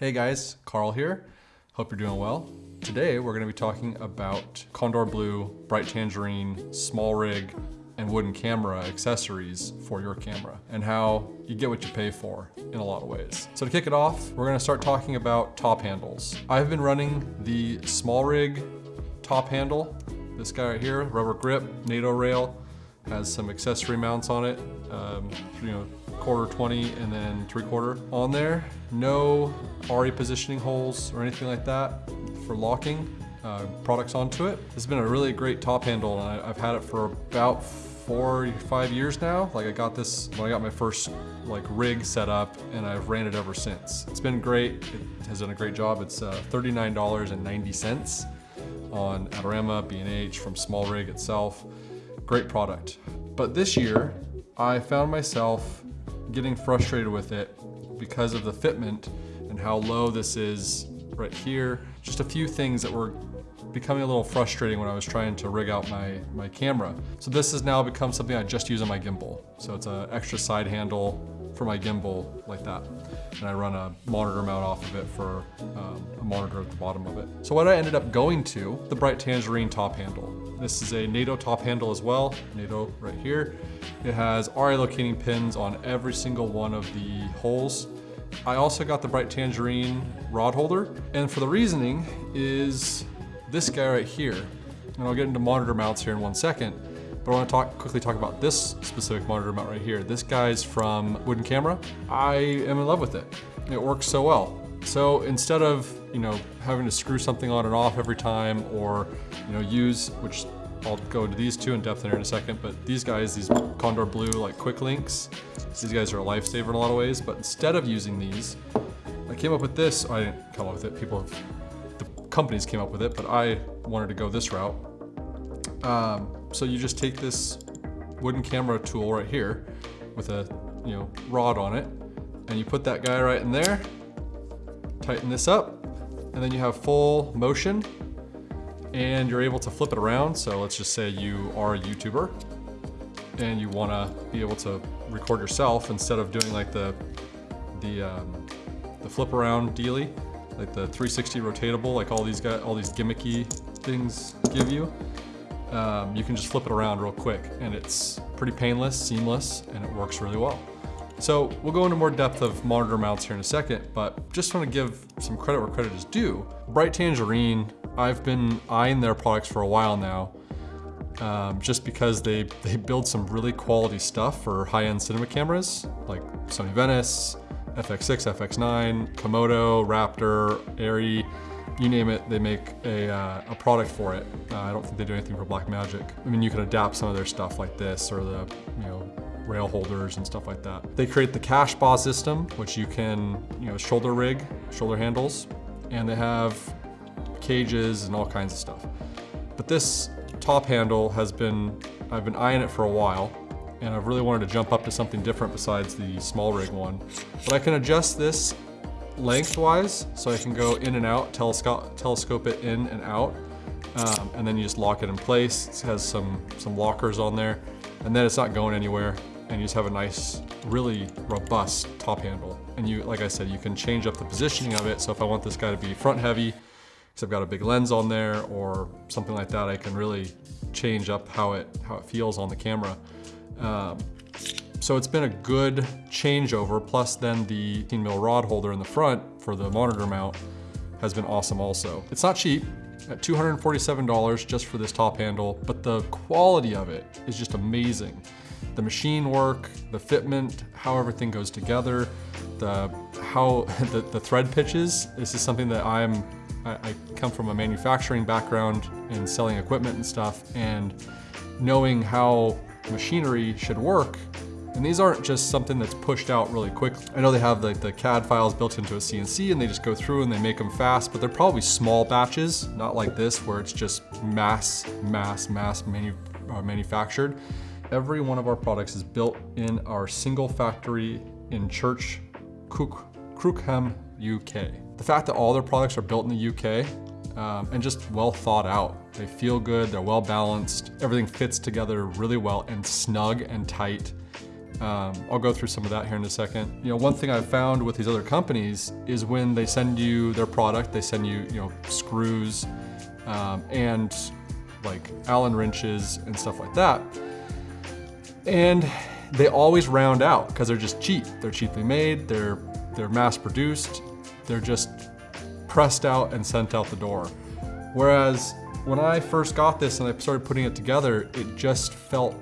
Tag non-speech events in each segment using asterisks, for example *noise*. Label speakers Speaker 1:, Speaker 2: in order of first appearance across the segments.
Speaker 1: Hey guys, Carl here. Hope you're doing well. Today we're going to be talking about Condor Blue, Bright Tangerine, small rig, and wooden camera accessories for your camera and how you get what you pay for in a lot of ways. So to kick it off, we're gonna start talking about top handles. I've been running the small rig top handle, this guy right here, rubber grip, NATO rail, has some accessory mounts on it, um, you know, quarter 20 and then three quarter on there. No Arri positioning holes or anything like that for locking uh, products onto it. Has been a really great top handle and I, have had it for about four, five years now. Like I got this when I got my first like rig set up and I've ran it ever since. It's been great. It has done a great job. It's uh, $39.90 on Adorama, B&H, from Small Rig itself. Great product. But this year, I found myself getting frustrated with it because of the fitment and how low this is right here. Just a few things that were becoming a little frustrating when I was trying to rig out my, my camera. So this has now become something I just use on my gimbal. So it's an extra side handle for my gimbal like that. And I run a monitor mount off of it for um, a monitor at the bottom of it. So what I ended up going to, the Bright Tangerine top handle. This is a NATO top handle as well, NATO right here. It has Arri locating pins on every single one of the holes. I also got the Bright Tangerine rod holder. And for the reasoning is this guy right here. And I'll get into monitor mounts here in one second. But I want to talk quickly talk about this specific monitor mount right here. This guy's from Wooden Camera. I am in love with it. It works so well. So instead of you know having to screw something on and off every time, or you know use which I'll go into these two in depth in here in a second, but these guys, these Condor Blue like quick links, these guys are a lifesaver in a lot of ways. But instead of using these, I came up with this. I didn't come up with it. People, have, the companies came up with it, but I wanted to go this route. Um, so you just take this wooden camera tool right here with a you know rod on it, and you put that guy right in there, tighten this up, and then you have full motion, and you're able to flip it around. So let's just say you are a YouTuber, and you want to be able to record yourself instead of doing like the the um, the flip around dealy, like the 360 rotatable, like all these guys, all these gimmicky things give you um, you can just flip it around real quick and it's pretty painless, seamless, and it works really well. So we'll go into more depth of monitor mounts here in a second, but just want to give some credit where credit is due. Bright Tangerine, I've been eyeing their products for a while now, um, just because they, *laughs* they build some really quality stuff for high-end cinema cameras, like Sony Venice, FX6, FX9, Komodo, Raptor, Arri, you name it, they make a, uh, a product for it. Uh, I don't think they do anything for Blackmagic. I mean, you can adapt some of their stuff like this or the, you know, rail holders and stuff like that. They create the cash bar system, which you can, you know, shoulder rig, shoulder handles, and they have cages and all kinds of stuff. But this top handle has been, I've been eyeing it for a while, and I've really wanted to jump up to something different besides the small rig one. But I can adjust this lengthwise, so I can go in and out, telescope, telescope it in and out, um, and then you just lock it in place. It has some, some lockers on there, and then it's not going anywhere, and you just have a nice, really robust top handle. And you, like I said, you can change up the positioning of it, so if I want this guy to be front heavy, because I've got a big lens on there, or something like that, I can really change up how it, how it feels on the camera. Um, so it's been a good changeover, plus then the 18 mil rod holder in the front for the monitor mount has been awesome also. It's not cheap, at $247 just for this top handle, but the quality of it is just amazing. The machine work, the fitment, how everything goes together, the how *laughs* the, the thread pitches. This is something that I'm, I, I come from a manufacturing background and selling equipment and stuff, and knowing how machinery should work and these aren't just something that's pushed out really quickly. I know they have like the CAD files built into a CNC and they just go through and they make them fast, but they're probably small batches, not like this where it's just mass, mass, mass manu uh, manufactured. Every one of our products is built in our single factory in Church, Crookham, UK. The fact that all their products are built in the UK um, and just well thought out. They feel good, they're well balanced, everything fits together really well and snug and tight Um, I'll go through some of that here in a second. You know, one thing I've found with these other companies is when they send you their product, they send you, you know, screws um, and like Allen wrenches and stuff like that. And they always round out because they're just cheap. They're cheaply made, they're, they're mass produced, they're just pressed out and sent out the door. Whereas when I first got this and I started putting it together, it just felt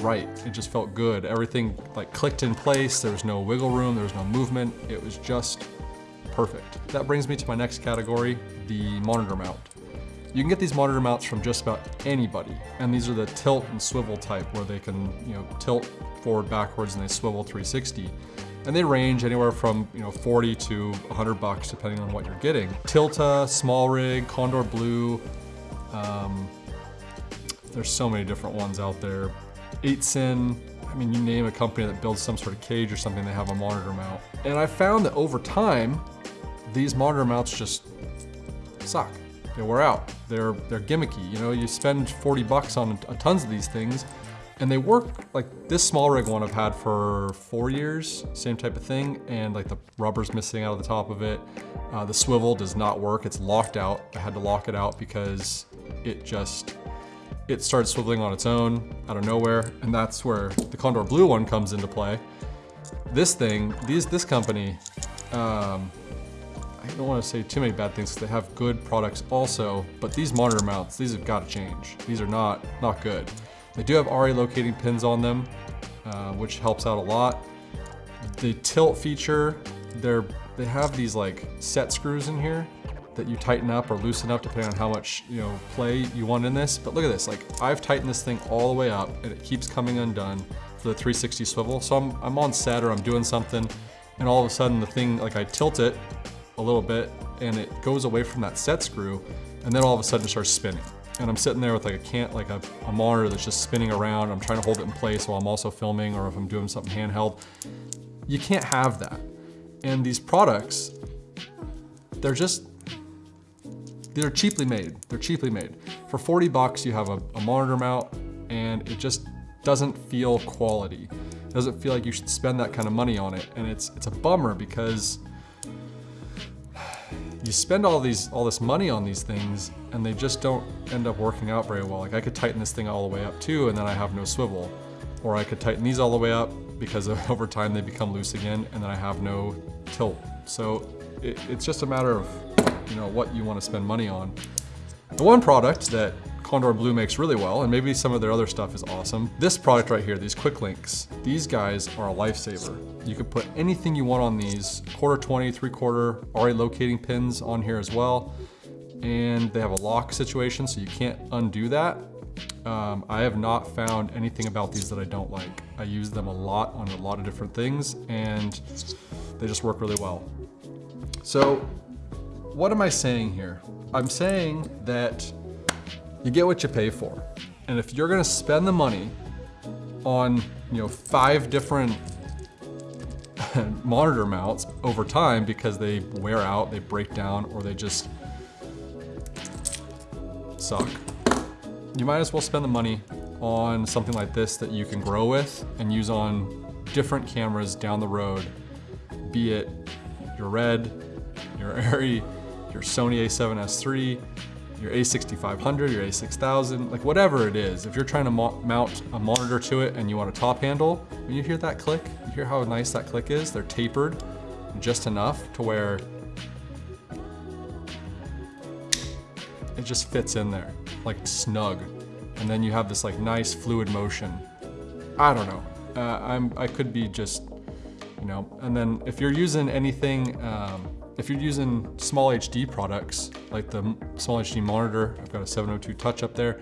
Speaker 1: right. It just felt good. Everything like clicked in place. There was no wiggle room. There was no movement. It was just perfect. That brings me to my next category, the monitor mount. You can get these monitor mounts from just about anybody. And these are the tilt and swivel type where they can, you know, tilt forward, backwards, and they swivel 360. And they range anywhere from, you know, 40 to 100 bucks depending on what you're getting. Tilta, Small Rig, Condor Blue, um, there's so many different ones out there. 8Sinn, I mean, you name a company that builds some sort of cage or something, they have a monitor mount. And I found that over time, these monitor mounts just suck. They wear out. They're, they're gimmicky. You know, you spend 40 bucks on tons of these things and they work, like this small rig one I've had for four years, same type of thing, and like the rubber's missing out of the top of it. Uh, the swivel does not work, it's locked out. I had to lock it out because it just, it started swiveling on its own out of nowhere, and that's where the Condor Blue one comes into play. This thing, these, this company, um, I don't want to say too many bad things because they have good products also, but these monitor mounts, these have got to change. These are not, not good. They do have Arri locating pins on them, uh, which helps out a lot. The tilt feature, they're, they have these like set screws in here that you tighten up or loosen up depending on how much you know play you want in this. But look at this, like I've tightened this thing all the way up and it keeps coming undone for the 360 swivel. So I'm, I'm on set or I'm doing something and all of a sudden the thing, like I tilt it a little bit and it goes away from that set screw and then all of a sudden it starts spinning. And I'm sitting there with like a can't like a, a monitor that's just spinning around. I'm trying to hold it in place while I'm also filming or if I'm doing something handheld. You can't have that. And these products, they're just, they're cheaply made. They're cheaply made. For 40 bucks, you have a, a monitor mount and it just doesn't feel quality. It doesn't feel like you should spend that kind of money on it. And it's, it's a bummer because you spend all these all this money on these things and they just don't end up working out very well. Like I could tighten this thing all the way up too and then I have no swivel. Or I could tighten these all the way up because *laughs* over time they become loose again and then I have no tilt. So it, it's just a matter of you know what you want to spend money on. The one product that Condor Blue makes really well, and maybe some of their other stuff is awesome. This product right here, these quick links, these guys are a lifesaver. You can put anything you want on these, quarter 20, three quarter, Arri locating pins on here as well. And they have a lock situation, so you can't undo that. Um, I have not found anything about these that I don't like. I use them a lot on a lot of different things and they just work really well. So what am I saying here? I'm saying that you get what you pay for. And if you're gonna spend the money on you know five different *laughs* monitor mounts over time because they wear out, they break down, or they just suck. You might as well spend the money on something like this that you can grow with and use on different cameras down the road, be it your Red, your *laughs* Arri, your Sony a7S III, your a6500, your a6000, like whatever it is. If you're trying to mount a monitor to it and you want a top handle, when you hear that click, you hear how nice that click is? They're tapered just enough to where it just fits in there, like snug. And then you have this like nice fluid motion. I don't know. Uh, I'm, I could be just, you know, and then if you're using anything, um, if you're using small HD products, like the small HD monitor, I've got a 702 touch up there,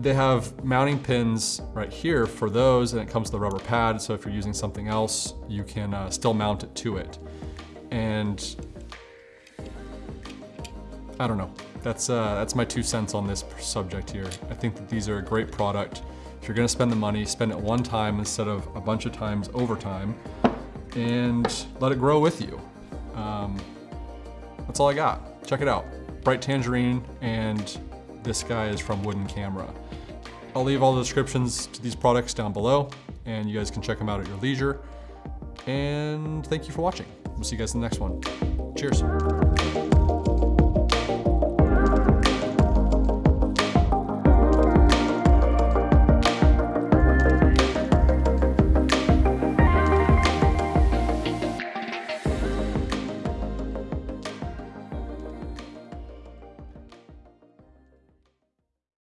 Speaker 1: they have mounting pins right here for those and it comes with a rubber pad. So if you're using something else, you can uh, still mount it to it. And I don't know, that's, uh, that's my two cents on this subject here. I think that these are a great product. If you're gonna spend the money, spend it one time instead of a bunch of times over time and let it grow with you. Um, that's all I got. Check it out. Bright Tangerine and this guy is from Wooden Camera. I'll leave all the descriptions to these products down below. and you guys can check them out at your leisure. And thank you for watching. We'll see you guys in the next one. Cheers.